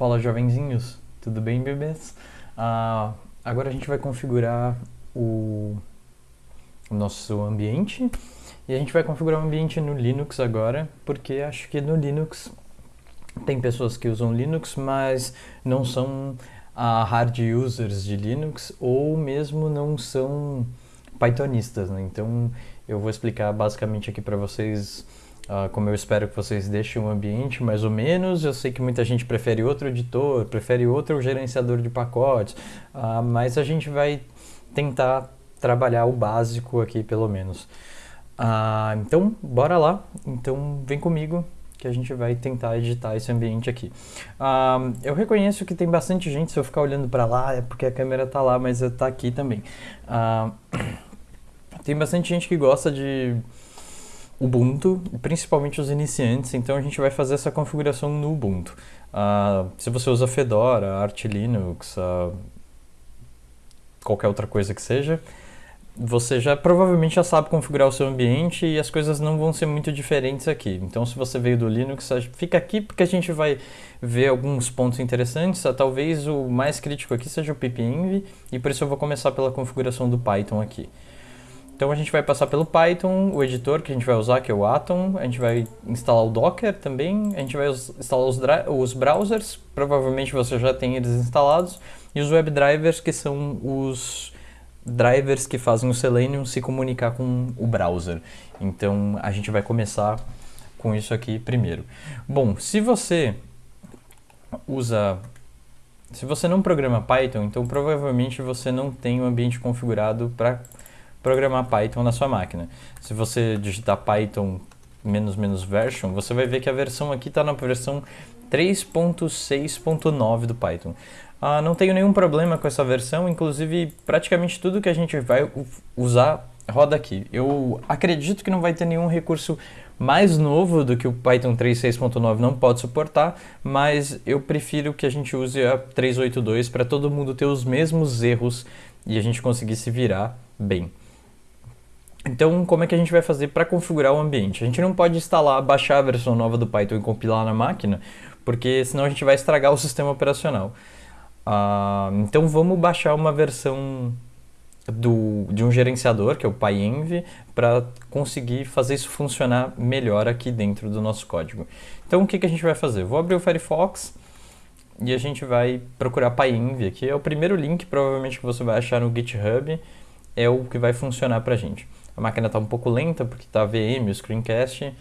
Fala jovenzinhos, tudo bem bebês? Ah, agora a gente vai configurar o, nosso ambiente e a gente vai configurar o ambiente no Linux agora, porque acho que no Linux tem pessoas que usam Linux, mas não são ah, hard users de Linux ou mesmo não são Pythonistas, né? Então eu vou explicar basicamente aqui para vocês Uh, como eu espero que vocês deixem o ambiente mais ou menos. Eu sei que muita gente prefere outro editor, prefere outro gerenciador de pacotes, uh, mas a gente vai tentar trabalhar o básico aqui pelo menos. Uh, então, bora lá. Então, vem comigo que a gente vai tentar editar esse ambiente aqui. eu reconheço que tem bastante gente, se eu ficar olhando para lá, é porque a câmera está lá, mas está aqui também. tem bastante gente que gosta de Ubuntu, principalmente os iniciantes, então a gente vai fazer essa configuração no Ubuntu. Uh, se você usa Fedora, Arch Linux, uh, qualquer outra coisa que seja, você já provavelmente já sabe configurar o seu ambiente e as coisas não vão ser muito diferentes aqui. Então se você veio do Linux, fica aqui porque a gente vai ver alguns pontos interessantes. Talvez o mais crítico aqui seja o pipenv e por isso eu vou começar pela configuração do Python aqui. Então a gente vai passar pelo Python, o editor que a gente vai usar, que é o Atom, a gente vai instalar o Docker também, a gente vai instalar os, os browsers, provavelmente você já tem eles instalados, e os WebDrivers, que são os drivers que fazem o Selenium se comunicar com o browser. Então a gente vai começar com isso aqui primeiro. Bom, se você usa se você não programa Python, então provavelmente você não tem o um ambiente configurado para programar Python na sua máquina. Se você digitar Python menos menos version, você vai ver que a versão aqui está na versão 3.6.9 do Python. Ah, não tenho nenhum problema com essa versão, inclusive praticamente tudo que a gente vai usar roda aqui. Eu acredito que não vai ter nenhum recurso mais novo do que o Python 3.6.9 não pode suportar, mas eu prefiro que a gente use a 3.8.2 para todo mundo ter os mesmos erros e a gente conseguir se virar bem. Então, como é que a gente vai fazer para configurar o ambiente? A gente não pode instalar, baixar a versão nova do Python e compilar na máquina, porque senão a gente vai estragar o sistema operacional. Uh, então, vamos baixar uma versão do, de um gerenciador, que é o PyEnv, para conseguir fazer isso funcionar melhor aqui dentro do nosso código. Então, o que, que a gente vai fazer? vou abrir o Firefox e a gente vai procurar PyEnv aqui. É o primeiro link, provavelmente, que você vai achar no GitHub, é o que vai funcionar para a gente. A máquina está um pouco lenta porque está VM, o screencast,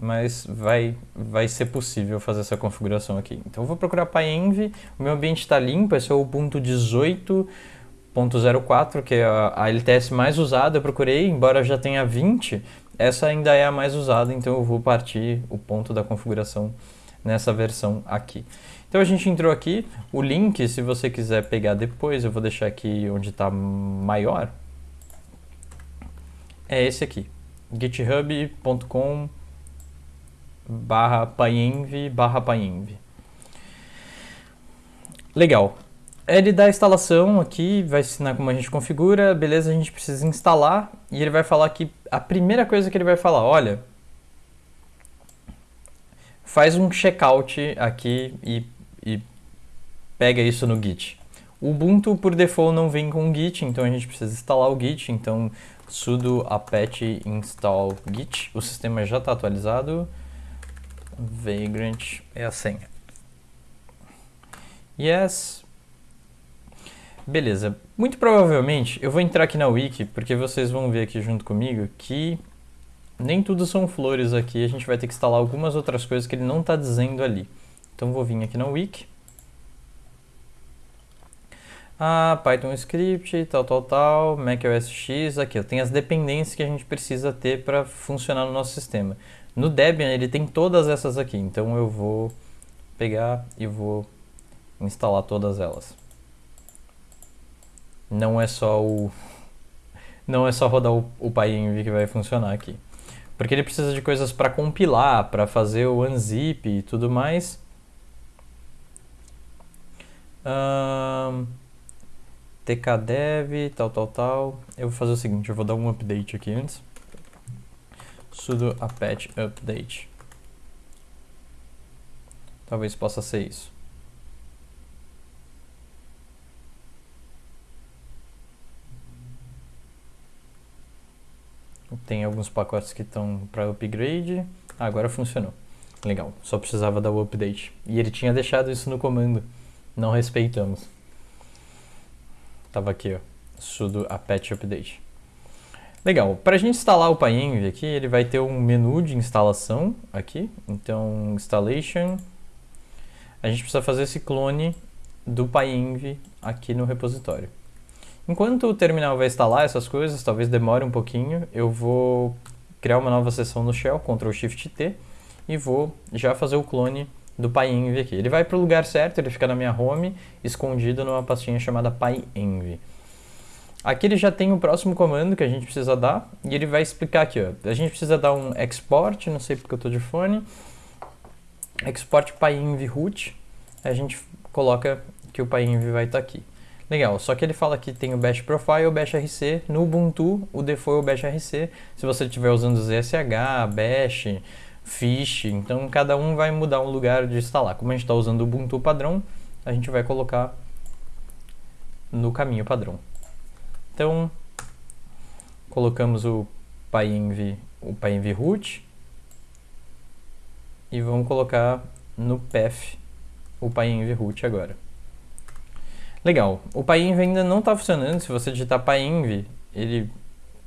mas vai, vai ser possível fazer essa configuração aqui. Então eu vou procurar PyEnv, o meu ambiente está limpo, esse é o Ubuntu 18.04, que é a, LTS mais usada, eu procurei, embora já tenha 20, essa ainda é a mais usada, então eu vou partir o ponto da configuração nessa versão aqui. Então a gente entrou aqui, o link, se você quiser pegar depois, eu vou deixar aqui onde está maior, é esse aqui, github.com barra pyenv barra. Legal. Ele dá a instalação aqui, vai ensinar como a gente configura, beleza, a gente precisa instalar e ele vai falar que a primeira coisa que ele vai falar, olha, faz um checkout aqui e, e pega isso no Git. O Ubuntu por default não vem com Git, então a gente precisa instalar o Git, então sudo apt install git, o sistema já está atualizado, vagrant é a senha. Yes. Beleza, muito provavelmente eu vou entrar aqui na wiki, porque vocês vão ver aqui junto comigo que nem tudo são flores aqui, a gente vai ter que instalar algumas outras coisas que ele não está dizendo ali. Então vou vir aqui na wiki, ah, Python Script, tal, tal, tal, macOS X, aqui tenho as dependências que a gente precisa ter para funcionar no nosso sistema. No Debian ele tem todas essas aqui, então eu vou pegar e vou instalar todas elas. Não é só o não é só rodar o, o PyEnv que vai funcionar aqui. Porque ele precisa de coisas para compilar, para fazer o unzip e tudo mais. Um, tkdev, tal, tal, tal. Eu vou fazer o seguinte, eu vou dar um update aqui antes. sudo apache update. Talvez possa ser isso. Tem alguns pacotes que estão para upgrade. Ah, agora funcionou. Legal, só precisava dar o update. E ele tinha deixado isso no comando. Não respeitamos. Tava aqui, ó, sudo apt update. Legal, para a gente instalar o PyEnv aqui, ele vai ter um menu de instalação aqui. Então, installation. A gente precisa fazer esse clone do PyEnv aqui no repositório. Enquanto o terminal vai instalar essas coisas, talvez demore um pouquinho, eu vou criar uma nova seção no shell, Ctrl Shift T, e vou já fazer o clone do PyEnv aqui. Ele vai para o lugar certo, ele fica na minha home, escondido numa pastinha chamada PyEnv. Aqui ele já tem o próximo comando que a gente precisa dar, e ele vai explicar aqui, ó. A gente precisa dar um export, não sei porque eu estou de fone, export PyEnv root, a gente coloca que o PyEnv vai estar tá aqui. Legal, só que ele fala que tem o Bash Profile, o Bash RC, no Ubuntu o default é o Bash RC, se você estiver usando ZSH, Bash, Fish, então cada um vai mudar um lugar de instalar. Como a gente está usando o Ubuntu padrão, a gente vai colocar no caminho padrão. Então, colocamos o PyEnv, o PyEnv root e vamos colocar no path o PyEnv root agora. Legal, o PyEnv ainda não está funcionando, se você digitar PyEnv, ele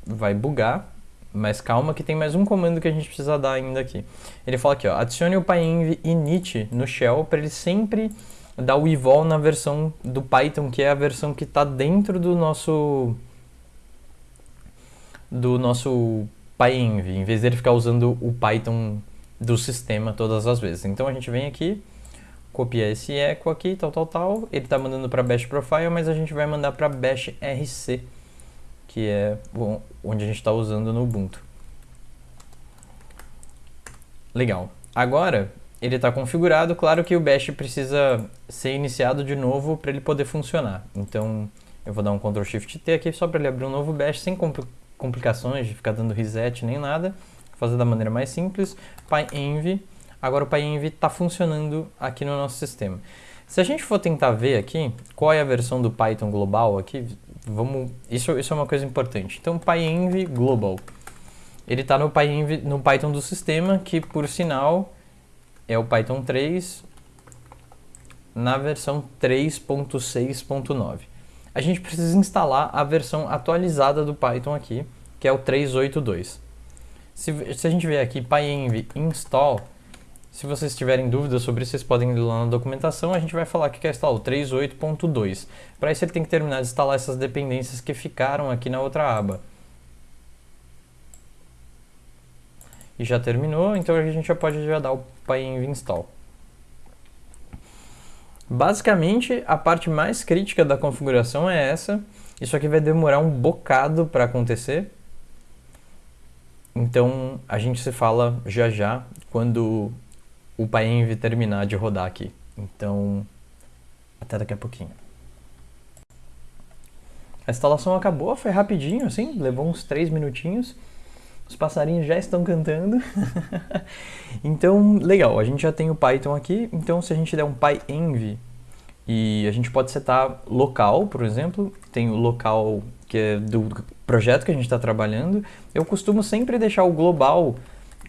vai bugar, mas calma que tem mais um comando que a gente precisa dar ainda aqui. Ele fala aqui, ó, adicione o PyEnv init no shell para ele sempre dar o evol na versão do Python, que é a versão que está dentro do nosso do nosso PyEnv, em vez dele ficar usando o Python do sistema todas as vezes. Então a gente vem aqui, copiar esse echo aqui, tal, tal, tal. Ele está mandando para Bash Profile, mas a gente vai mandar para Bash RC, que é onde a gente está usando no Ubuntu. Legal. Agora, ele está configurado, claro que o Bash precisa ser iniciado de novo para ele poder funcionar. Então, eu vou dar um Ctrl Shift T aqui só para ele abrir um novo Bash, sem complicações de ficar dando reset nem nada. Vou fazer da maneira mais simples. PyEnv Agora o PyEnv está funcionando aqui no nosso sistema. Se a gente for tentar ver aqui, qual é a versão do Python global aqui, vamos, isso, isso é uma coisa importante. Então, PyEnv global, ele está no, no Python do sistema, que por sinal é o Python 3 na versão 3.6.9. A gente precisa instalar a versão atualizada do Python aqui, que é o 3.8.2. Se, se a gente ver aqui PyEnv install, se vocês tiverem dúvidas sobre isso, vocês podem ir lá na documentação. A gente vai falar que quer instalar o 3.8.2. Para isso ele tem que terminar de instalar essas dependências que ficaram aqui na outra aba. E já terminou, então a gente já pode já dar o pyenv install. Basicamente, a parte mais crítica da configuração é essa. Isso aqui vai demorar um bocado para acontecer. Então, a gente se fala já já, quando o PyEnv terminar de rodar aqui. Então, até daqui a pouquinho. A instalação acabou, foi rapidinho, assim, levou uns 3 minutinhos. Os passarinhos já estão cantando. então, legal, a gente já tem o Python aqui. Então, se a gente der um pyenv e a gente pode setar local, por exemplo, tem o local que é do projeto que a gente está trabalhando. Eu costumo sempre deixar o global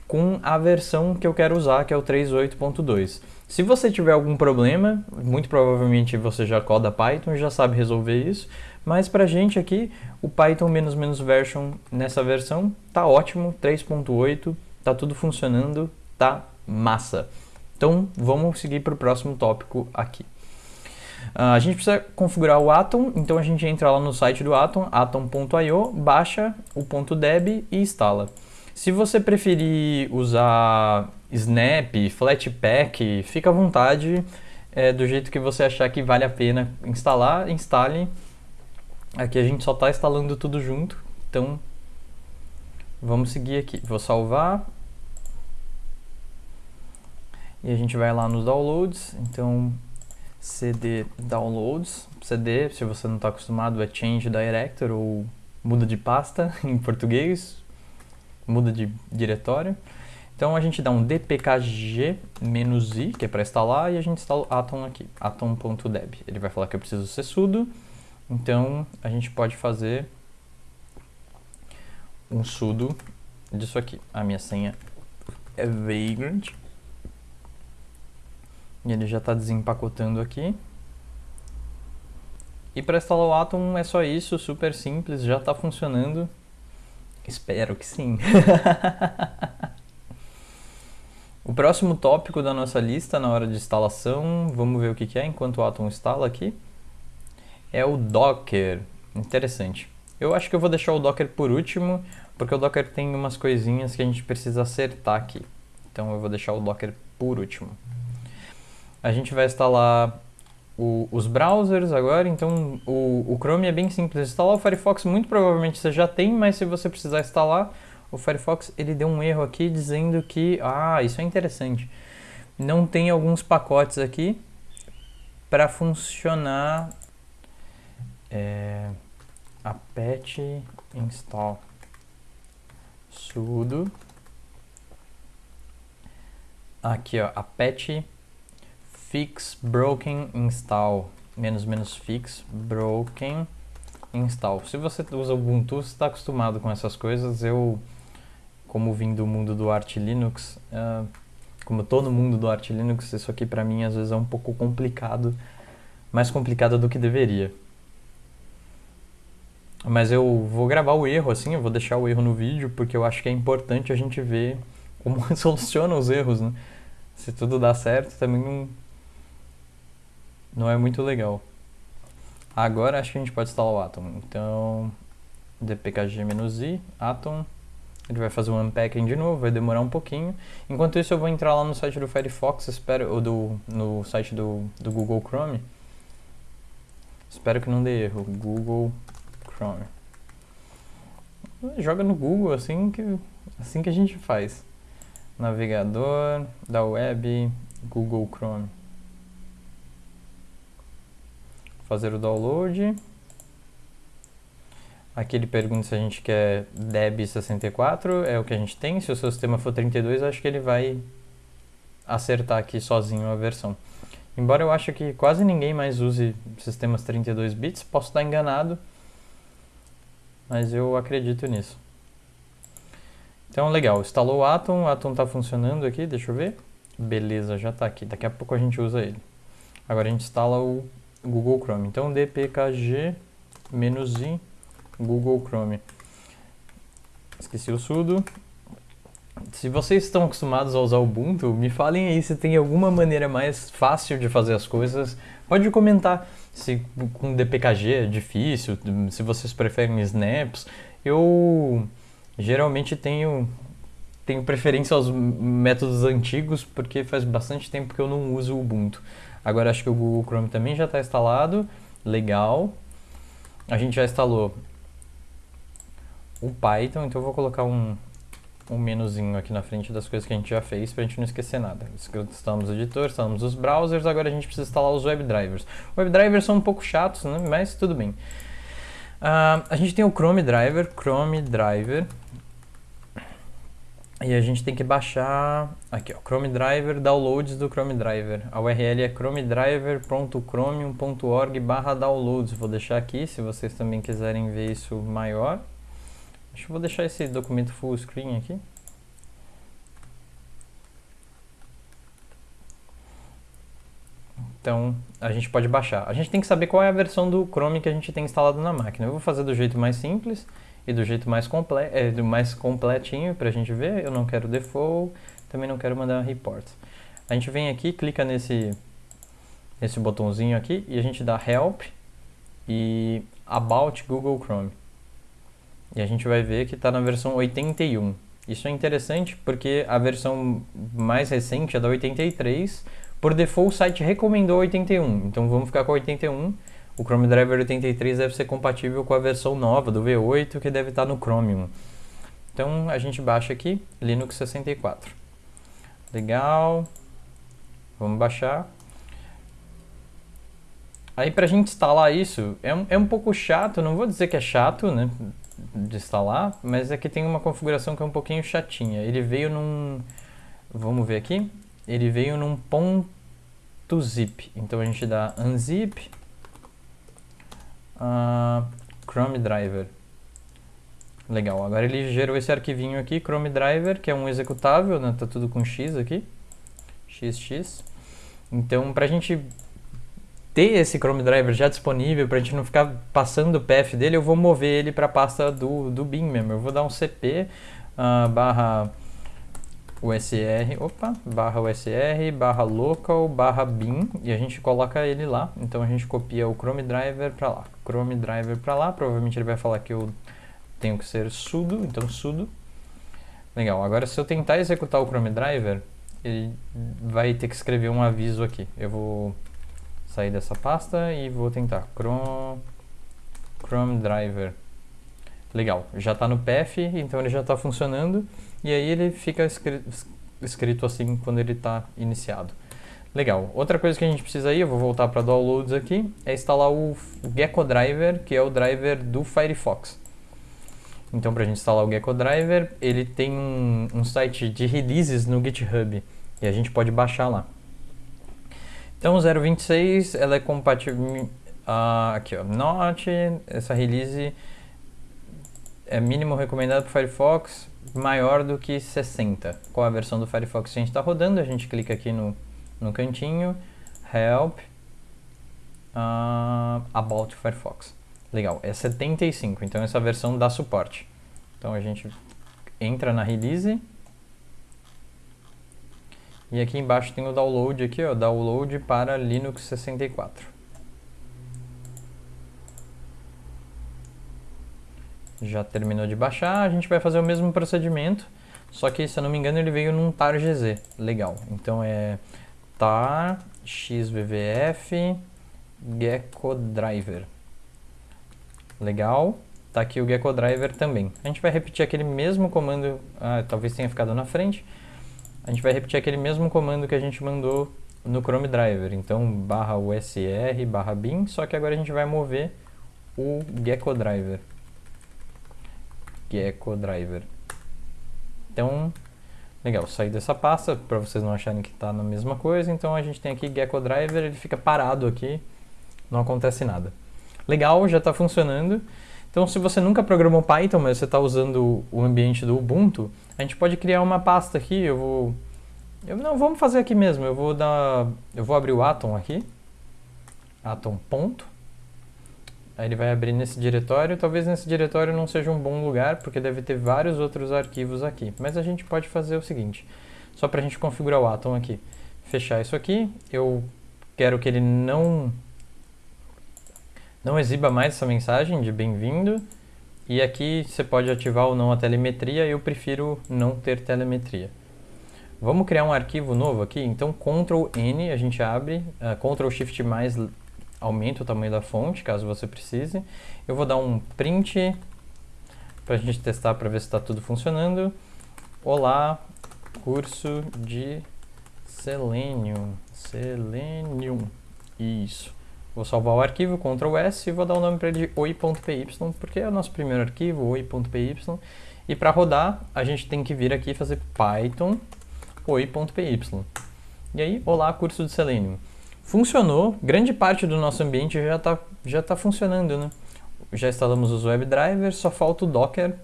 com a versão que eu quero usar, que é o 3.8.2. Se você tiver algum problema, muito provavelmente você já coda Python e já sabe resolver isso, mas pra gente aqui, o Python version nessa versão tá ótimo, 3.8, tá tudo funcionando, tá massa. Então vamos seguir para o próximo tópico aqui. Uh, a gente precisa configurar o Atom, então a gente entra lá no site do Atom, atom.io, baixa o .deb e instala. Se você preferir usar Snap, Flatpak, fica à vontade, é, do jeito que você achar que vale a pena instalar, instale. Aqui a gente só está instalando tudo junto, então vamos seguir aqui. Vou salvar. E a gente vai lá nos downloads, então cd downloads, cd, se você não está acostumado, é change director ou muda de pasta em português, muda de diretório. Então a gente dá um dpkg-i, que é para instalar, e a gente instala o atom aqui, atom.deb. Ele vai falar que eu preciso ser sudo, então a gente pode fazer um sudo disso aqui. A minha senha é Vagrant. E ele já está desempacotando aqui. E para instalar o Atom é só isso, super simples, já está funcionando. Espero que sim. o próximo tópico da nossa lista na hora de instalação, vamos ver o que, é enquanto o Atom instala aqui, é o Docker. Interessante. Eu acho que eu vou deixar o Docker por último, porque o Docker tem umas coisinhas que a gente precisa acertar aqui. Então eu vou deixar o Docker por último. A gente vai instalar o, os browsers agora, então o, o Chrome é bem simples. Instalar. O Firefox muito provavelmente você já tem, mas se você precisar instalar, o Firefox ele deu um erro aqui dizendo que, ah, isso é interessante, não tem alguns pacotes aqui para funcionar é, apt install. Sudo. Aqui ó apt fix broken install menos menos fix broken install. Se você usa Ubuntu, está acostumado com essas coisas. Eu, como vim do mundo do Arch Linux, uh, como estou no mundo do Arch Linux, isso aqui para mim às vezes é um pouco complicado, mais complicado do que deveria. Mas eu vou gravar o erro assim, eu vou deixar o erro no vídeo, porque eu acho que é importante a gente ver como soluciona os erros, né? Se tudo dá certo, também não não é muito legal. Agora acho que a gente pode instalar o Atom. Então, dpkg-i, Atom. Ele vai fazer um unpacking de novo, vai demorar um pouquinho. Enquanto isso, eu vou entrar lá no site do Firefox, espero, ou do, no site do, do Google Chrome. Espero que não dê erro. Google Chrome. Joga no Google assim que, assim que a gente faz. Navegador da web, Google Chrome fazer o download. Aqui ele pergunta se a gente quer DEB64, é o que a gente tem. Se o seu sistema for 32, acho que ele vai acertar aqui sozinho a versão. Embora eu ache que quase ninguém mais use sistemas 32 bits, posso estar enganado, mas eu acredito nisso. Então, legal, instalou o Atom, o Atom está funcionando aqui, deixa eu ver. Beleza, já está aqui, daqui a pouco a gente usa ele. Agora a gente instala o Google Chrome. Então, dpkg "-i", Google Chrome. Esqueci o sudo. Se vocês estão acostumados a usar Ubuntu, me falem aí se tem alguma maneira mais fácil de fazer as coisas. Pode comentar se com dpkg é difícil, se vocês preferem snaps. Eu geralmente tenho tenho preferência aos métodos antigos porque faz bastante tempo que eu não uso o Ubuntu. Agora acho que o Google Chrome também já está instalado. Legal. A gente já instalou o Python, então eu vou colocar um, um menuzinho aqui na frente das coisas que a gente já fez para a gente não esquecer nada. Instalamos o editor, instalamos os browsers, agora a gente precisa instalar os WebDrivers. WebDrivers são um pouco chatos, né? mas tudo bem. Uh, a gente tem o Chrome Driver, Chrome Driver, e a gente tem que baixar aqui, ó, Chrome Driver, downloads do Chrome Driver. A URL é chromedriver.chromium.org barra downloads. Vou deixar aqui, se vocês também quiserem ver isso maior. Acho que vou deixar esse documento full screen aqui. Então, a gente pode baixar. A gente tem que saber qual é a versão do Chrome que a gente tem instalado na máquina. Eu vou fazer do jeito mais simples e do jeito mais, comple é, do mais completinho para a gente ver. Eu não quero default, também não quero mandar report. A gente vem aqui, clica nesse, nesse botãozinho aqui e a gente dá help e about Google Chrome. E a gente vai ver que está na versão 81. Isso é interessante porque a versão mais recente é da 83. Por default, o site recomendou 81. Então vamos ficar com 81 o Chrome Driver 83 deve ser compatível com a versão nova do V8 que deve estar no Chromium. Então a gente baixa aqui Linux 64. Legal. Vamos baixar. Aí para a gente instalar isso, é um, é um pouco chato, não vou dizer que é chato, né, de instalar, mas é que tem uma configuração que é um pouquinho chatinha. Ele veio num, vamos ver aqui, ele veio num ponto .zip. Então a gente dá unzip uh, Chrome Driver. Legal, agora ele gerou esse arquivinho aqui, Chrome Driver, que é um executável, né? Tá tudo com X aqui, XX. Então, para a gente ter esse Chrome Driver já disponível, para a gente não ficar passando o path dele, eu vou mover ele para a pasta do, do bin mesmo. Eu vou dar um cp uh, ah, barra usr, opa, barra usr, barra local, barra bin, e a gente coloca ele lá. Então a gente copia o Chrome Driver para lá, Chrome Driver para lá, provavelmente ele vai falar que eu tenho que ser sudo, então sudo. Legal, agora se eu tentar executar o Chrome Driver, ele vai ter que escrever um aviso aqui. Eu vou sair dessa pasta e vou tentar Chrome, Chrome Driver. Legal, já está no path, então ele já está funcionando e aí ele fica escrito, escrito assim quando ele está iniciado. Legal, outra coisa que a gente precisa aí, eu vou voltar para downloads aqui, é instalar o Gecko Driver, que é o driver do Firefox. Então, para a gente instalar o Gecko Driver, ele tem um, um, site de releases no GitHub e a gente pode baixar lá. Então, 0.26 ela é compatível. Uh, aqui, ó, Not, essa release é mínimo recomendado para Firefox maior do que 60. Qual a versão do Firefox que a gente está rodando? A gente clica aqui no, no cantinho, Help, uh, About Firefox. Legal, é 75, então essa versão dá suporte. Então a gente entra na release. E aqui embaixo tem o download aqui, ó, download para Linux 64. Já terminou de baixar, a gente vai fazer o mesmo procedimento, só que se eu não me engano ele veio num tar.gz. Legal, então é tar xvvf gecko driver. Legal. Tá aqui o Gecko Driver também. A gente vai repetir aquele mesmo comando, ah, talvez tenha ficado na frente. A gente vai repetir aquele mesmo comando que a gente mandou no Chrome Driver. Então, barra usr, barra bin, só que agora a gente vai mover o Gecko Driver. Gecko Driver. Então, legal, sair dessa pasta para vocês não acharem que está na mesma coisa. Então a gente tem aqui Gecko Driver, ele fica parado aqui, não acontece nada. Legal, já está funcionando. Então, se você nunca programou Python, mas você está usando o ambiente do Ubuntu, a gente pode criar uma pasta aqui. Eu vou, eu, não, vamos fazer aqui mesmo. Eu vou dar, eu vou abrir o Atom aqui, Atom ponto. Aí ele vai abrir nesse diretório. Talvez nesse diretório não seja um bom lugar, porque deve ter vários outros arquivos aqui. Mas a gente pode fazer o seguinte, só para a gente configurar o Atom aqui. Fechar isso aqui. Eu quero que ele não não exiba mais essa mensagem de bem-vindo. E aqui você pode ativar ou não a telemetria, eu prefiro não ter telemetria. Vamos criar um arquivo novo aqui, então Ctrl N a gente abre, uh, Ctrl Shift mais aumenta o tamanho da fonte, caso você precise. Eu vou dar um print para a gente testar para ver se está tudo funcionando. Olá, curso de Selenium, Selenium, isso. Vou salvar o arquivo, Ctrl S, e vou dar o nome para ele de oi.py, porque é o nosso primeiro arquivo, oi.py. E para rodar, a gente tem que vir aqui e fazer python oi.py. E aí, olá, curso de Selenium. Funcionou, grande parte do nosso ambiente já está já tá funcionando, né? Já instalamos os WebDrivers, só falta o Docker.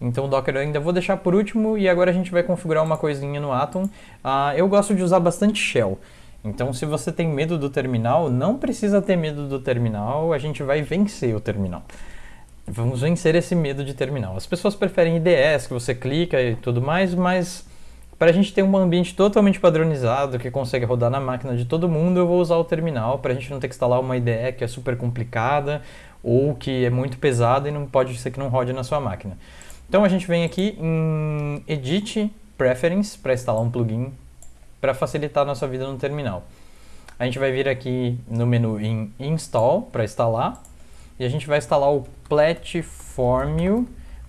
Então o Docker eu ainda vou deixar por último e agora a gente vai configurar uma coisinha no Atom. Uh, eu gosto de usar bastante Shell. Então, se você tem medo do terminal, não precisa ter medo do terminal, a gente vai vencer o terminal. Vamos vencer esse medo de terminal. As pessoas preferem IDS, que você clica e tudo mais, mas para a gente ter um ambiente totalmente padronizado, que consegue rodar na máquina de todo mundo, eu vou usar o terminal, para a gente não ter que instalar uma IDE que é super complicada, ou que é muito pesada e não pode ser que não rode na sua máquina. Então a gente vem aqui em Edit Preference, para instalar um plugin para facilitar a nossa vida no terminal. A gente vai vir aqui no menu em Install para instalar e a gente vai instalar o Platform,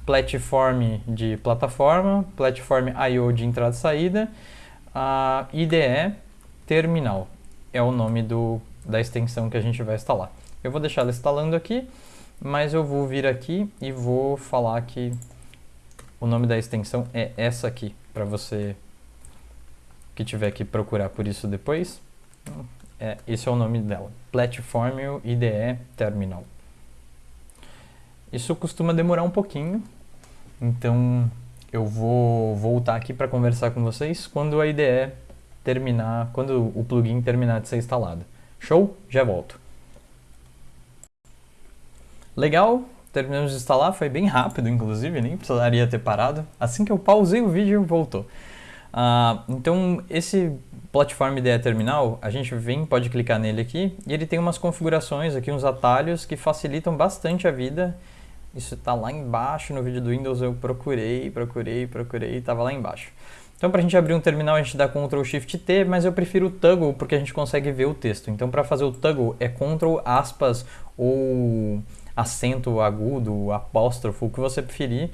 Platform de plataforma, Platform I/O de entrada e saída, a IDE Terminal é o nome do, da extensão que a gente vai instalar. Eu vou deixar ela instalando aqui, mas eu vou vir aqui e vou falar que o nome da extensão é essa aqui, para você que tiver que procurar por isso depois, é, esse é o nome dela, Platform IDE Terminal. Isso costuma demorar um pouquinho, Então eu vou voltar aqui para conversar com vocês quando a IDE terminar, quando o plugin terminar de ser instalado. Show? Já volto. Legal, terminamos de instalar, foi bem rápido, inclusive, nem precisaria ter parado. Assim que eu pausei o vídeo, voltou. Uh, então, esse Platform IDE Terminal, a gente vem, pode clicar nele aqui, e ele tem umas configurações aqui, uns atalhos que facilitam bastante a vida. Isso está lá embaixo no vídeo do Windows, eu procurei, procurei, procurei, estava lá embaixo. Então, para a gente abrir um terminal, a gente dá Ctrl Shift T, mas eu prefiro o toggle porque a gente consegue ver o texto. Então, para fazer o toggle é Ctrl aspas ou acento agudo, apóstrofo, o que você preferir.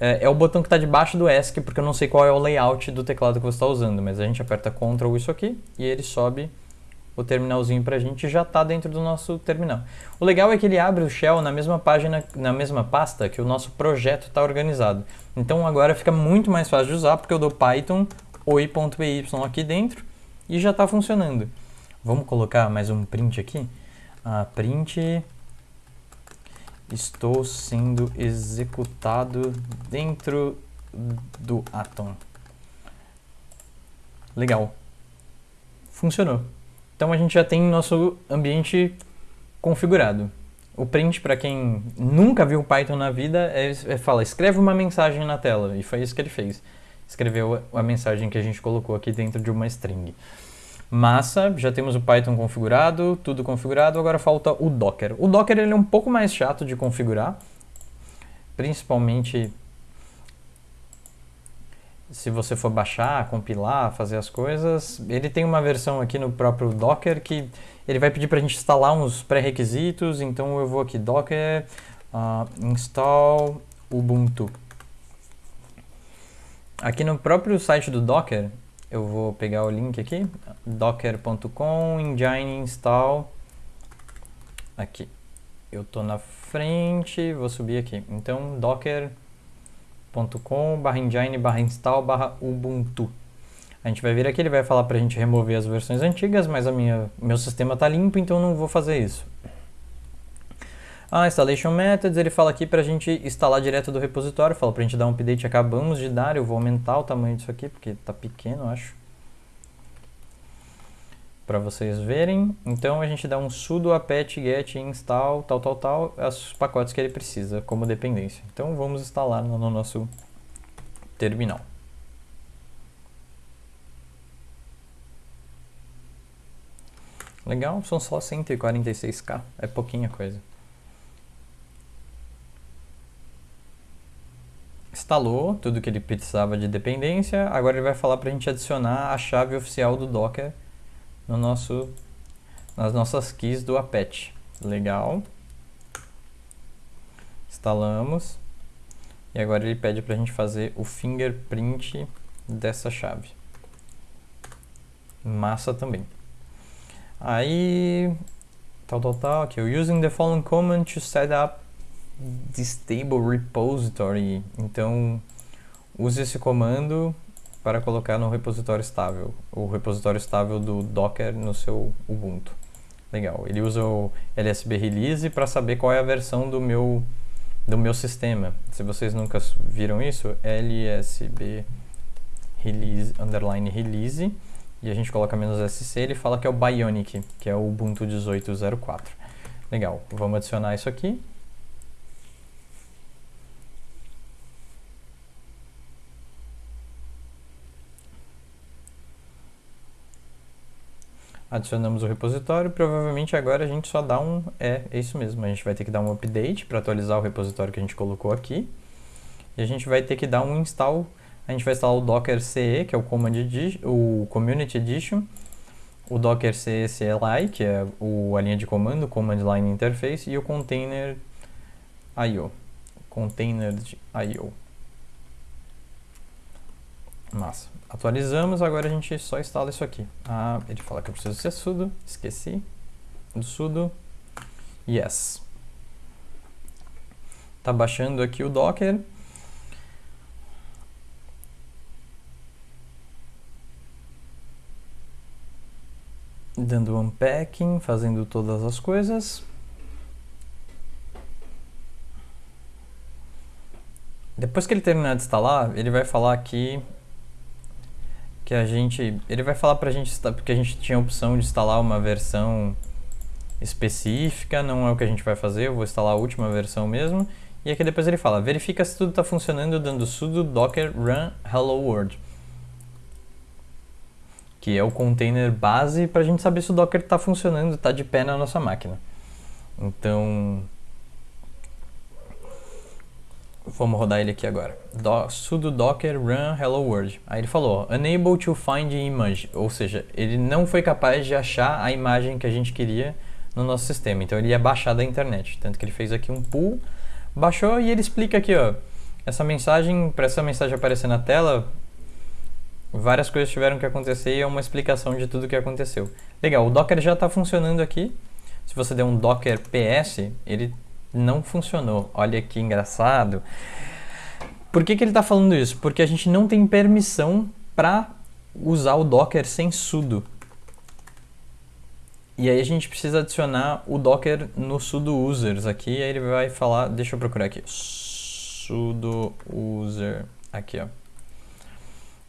É, é o botão que está debaixo do ESC, porque eu não sei qual é o layout do teclado que você está usando, mas a gente aperta Ctrl isso aqui e ele sobe o terminalzinho para a gente já está dentro do nosso terminal. O legal é que ele abre o shell na mesma página, na mesma pasta que o nosso projeto está organizado. Então agora fica muito mais fácil de usar, porque eu dou python oi.py aqui dentro e já está funcionando. Vamos colocar mais um print aqui. Ah, print Estou sendo executado dentro do Atom. Legal. Funcionou. Então a gente já tem nosso ambiente configurado. O print, para quem nunca viu Python na vida, é, é, fala, escreve uma mensagem na tela. E foi isso que ele fez. Escreveu a mensagem que a gente colocou aqui dentro de uma string. Massa, já temos o Python configurado, tudo configurado, agora falta o Docker. O Docker ele é um pouco mais chato de configurar, principalmente se você for baixar, compilar, fazer as coisas. Ele tem uma versão aqui no próprio Docker que ele vai pedir para a gente instalar uns pré-requisitos, então eu vou aqui Docker uh, install Ubuntu. Aqui no próprio site do Docker, eu vou pegar o link aqui, docker.com, engine install, aqui. Eu tô na frente, vou subir aqui. Então, docker.com barra engine barra install barra ubuntu. A gente vai vir aqui, ele vai falar para a gente remover as versões antigas, mas a minha, meu sistema está limpo, então não vou fazer isso. Ah, installation methods, ele fala aqui para a gente instalar direto do repositório, fala para a gente dar um update, acabamos de dar, eu vou aumentar o tamanho disso aqui, porque está pequeno, acho. Para vocês verem, então a gente dá um sudo apt get install, tal, tal, tal, os pacotes que ele precisa como dependência. Então vamos instalar no, no nosso terminal. Legal, são só 146k, é pouquinha coisa. instalou tudo que ele precisava de dependência, agora ele vai falar para a gente adicionar a chave oficial do Docker no nosso, nas nossas keys do apt. Legal. Instalamos. E agora ele pede para a gente fazer o fingerprint dessa chave. Massa também. Aí, tal, tal, tal, aqui, using the following command to set up stable repository. Então, use esse comando para colocar no repositório estável, o repositório estável do Docker no seu Ubuntu. Legal. Ele usa o LSB release para saber qual é a versão do meu do meu sistema. Se vocês nunca viram isso, LSB release underline release e a gente coloca menos SC, ele fala que é o Bionic, que é o Ubuntu 18.04. Legal. Vamos adicionar isso aqui. Adicionamos o repositório, provavelmente agora a gente só dá um, é, é isso mesmo, a gente vai ter que dar um update para atualizar o repositório que a gente colocou aqui, e a gente vai ter que dar um install, a gente vai instalar o Docker CE, que é o, Command Edition, o Community Edition, o Docker CE CLI, que é o, a linha de comando, Command Line Interface, e o Container IO, Container IO. Massa. Atualizamos, agora a gente só instala isso aqui. Ah, ele fala que eu preciso ser sudo, esqueci do sudo. Yes. Tá baixando aqui o Docker. Dando unpacking, fazendo todas as coisas. Depois que ele terminar de instalar, ele vai falar aqui que a gente, ele vai falar pra gente, porque a gente tinha a opção de instalar uma versão específica, não é o que a gente vai fazer, eu vou instalar a última versão mesmo. E aqui depois ele fala, verifica se tudo está funcionando dando sudo docker run hello world. Que é o container base para a gente saber se o docker está funcionando, está de pé na nossa máquina. Então, vamos rodar ele aqui agora. Do, sudo docker run hello world. Aí ele falou, unable to find image, ou seja, ele não foi capaz de achar a imagem que a gente queria no nosso sistema. Então ele ia baixar da internet. Tanto que ele fez aqui um pull, baixou e ele explica aqui, ó. Essa mensagem, para essa mensagem aparecer na tela, várias coisas tiveram que acontecer e é uma explicação de tudo que aconteceu. Legal, o Docker já está funcionando aqui. Se você der um Docker PS, ele não funcionou. Olha que engraçado. Por que, que ele está falando isso? Porque a gente não tem permissão para usar o Docker sem sudo. E aí a gente precisa adicionar o Docker no sudo users aqui, aí ele vai falar, deixa eu procurar aqui, sudo user, aqui ó.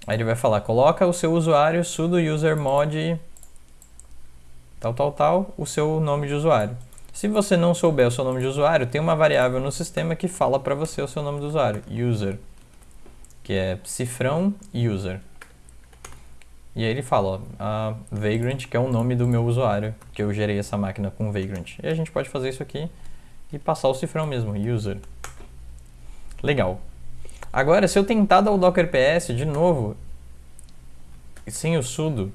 Aí ele vai falar, coloca o seu usuário sudo user mod tal, tal, tal, o seu nome de usuário. Se você não souber o seu nome de usuário, tem uma variável no sistema que fala para você o seu nome do usuário, user, que é cifrão user. E aí ele fala, ó, Vagrant, que é o nome do meu usuário, que eu gerei essa máquina com Vagrant. E a gente pode fazer isso aqui e passar o cifrão mesmo, user. Legal. Agora, se eu tentar dar o Docker PS de novo, sem o sudo,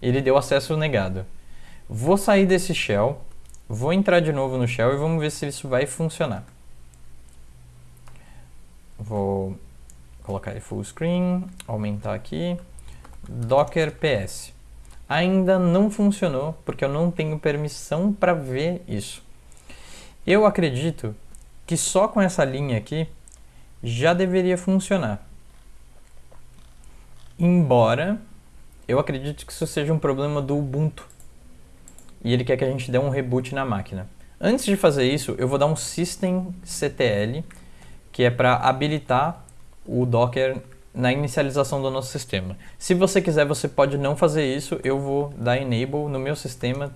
ele deu acesso negado. Vou sair desse shell, vou entrar de novo no shell e vamos ver se isso vai funcionar. Vou colocar ele full screen, aumentar aqui. Docker PS. Ainda não funcionou porque eu não tenho permissão para ver isso. Eu acredito que só com essa linha aqui já deveria funcionar. Embora eu acredite que isso seja um problema do Ubuntu. E ele quer que a gente dê um reboot na máquina. Antes de fazer isso, eu vou dar um systemctl, que é para habilitar o Docker na inicialização do nosso sistema. Se você quiser, você pode não fazer isso, eu vou dar enable no meu sistema,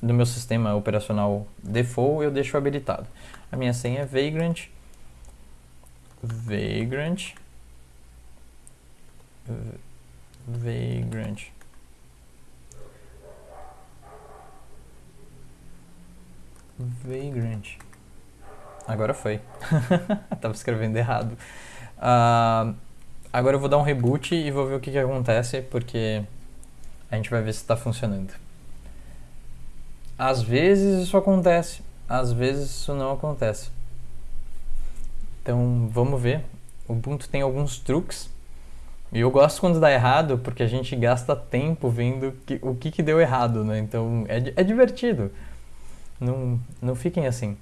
no meu sistema operacional default, eu deixo habilitado. A minha senha é vagrant, vagrant, vagrant. Vagrant. Agora foi. Tava escrevendo errado. Uh, agora eu vou dar um reboot e vou ver o que, que acontece, porque a gente vai ver se está funcionando. Às vezes isso acontece, às vezes isso não acontece. Então vamos ver. O Ubuntu tem alguns truques. E eu gosto quando dá errado, porque a gente gasta tempo vendo que, o que, que deu errado, né? Então é, é divertido. Não, não fiquem assim.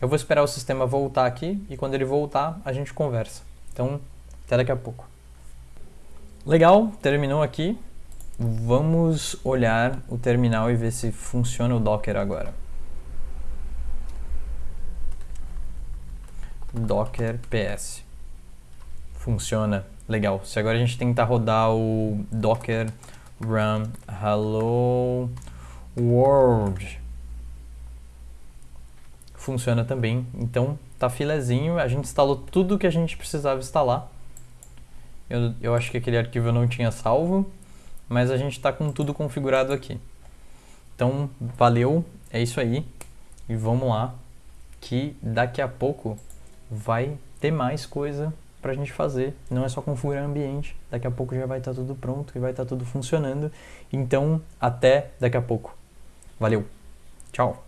Eu vou esperar o sistema voltar aqui e quando ele voltar a gente conversa. Então, até daqui a pouco. Legal, terminou aqui. Vamos olhar o terminal e ver se funciona o Docker agora. Docker PS. Funciona. Legal. Se agora a gente tentar rodar o Docker run hello world. Funciona também. Então, tá filezinho, a gente instalou tudo que a gente precisava instalar. Eu, eu acho que aquele arquivo eu não tinha salvo, mas a gente está com tudo configurado aqui. Então, valeu, é isso aí. E vamos lá, que daqui a pouco vai ter mais coisa para a gente fazer. Não é só configurar ambiente, daqui a pouco já vai estar tá tudo pronto e vai estar tá tudo funcionando. Então, até daqui a pouco. Valeu, tchau!